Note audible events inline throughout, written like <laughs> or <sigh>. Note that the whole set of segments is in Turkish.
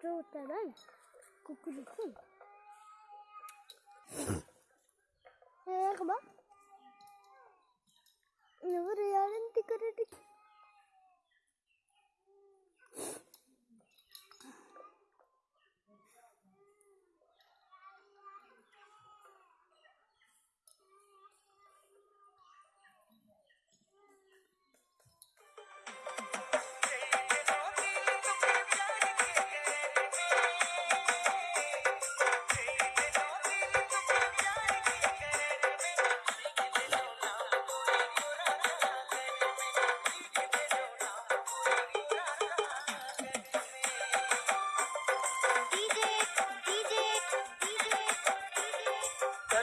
Kurtaran kukurusun. Eğer bak. Ne var yarın dikkat edin.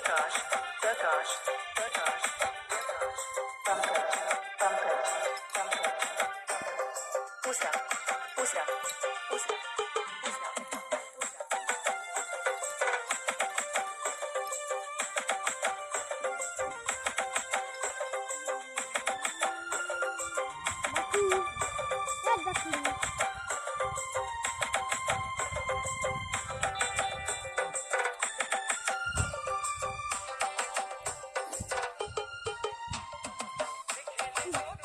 Prakash, Prakash, Prakash, Pankaj, Pankaj, Pankaj, Usha, Usha, Usha. Yeah. <laughs>